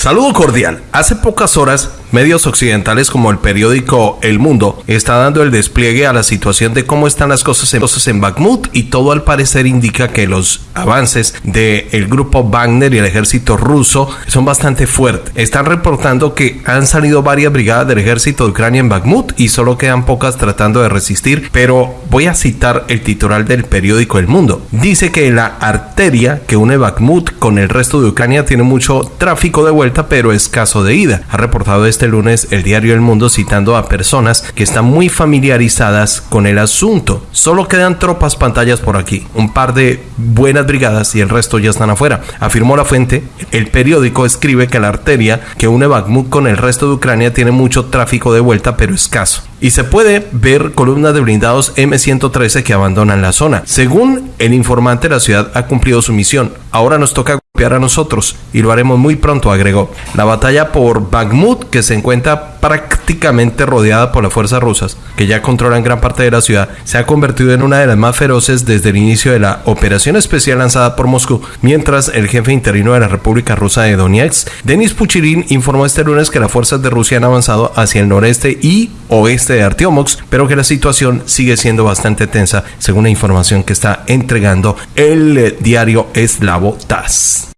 Saludo cordial. Hace pocas horas, medios occidentales como el periódico El Mundo está dando el despliegue a la situación de cómo están las cosas en, cosas en Bakhmut y todo al parecer indica que los avances del grupo Wagner y el ejército ruso son bastante fuertes. Están reportando que han salido varias brigadas del ejército de Ucrania en Bakhmut y solo quedan pocas tratando de resistir, pero voy a citar el titular del periódico El Mundo. Dice que la arteria que une Bakhmut con el resto de Ucrania tiene mucho tráfico de vuelta pero escaso de ida. Ha reportado este lunes el diario El Mundo citando a personas que están muy familiarizadas con el asunto. Solo quedan tropas pantallas por aquí, un par de buenas brigadas y el resto ya están afuera. Afirmó la fuente. El periódico escribe que la arteria que une Bakhmut con el resto de Ucrania tiene mucho tráfico de vuelta pero escaso y se puede ver columnas de blindados M113 que abandonan la zona. Según el informante, la ciudad ha cumplido su misión. Ahora nos toca a nosotros y lo haremos muy pronto, agregó. La batalla por Bakhmut, que se encuentra prácticamente rodeada por las fuerzas rusas, que ya controlan gran parte de la ciudad, se ha convertido en una de las más feroces desde el inicio de la operación especial lanzada por Moscú, mientras el jefe interino de la República Rusa de Donetsk, Denis Puchirin, informó este lunes que las fuerzas de Rusia han avanzado hacia el noreste y oeste de Artiomox, pero que la situación sigue siendo bastante tensa, según la información que está entregando el diario eslavo TAS.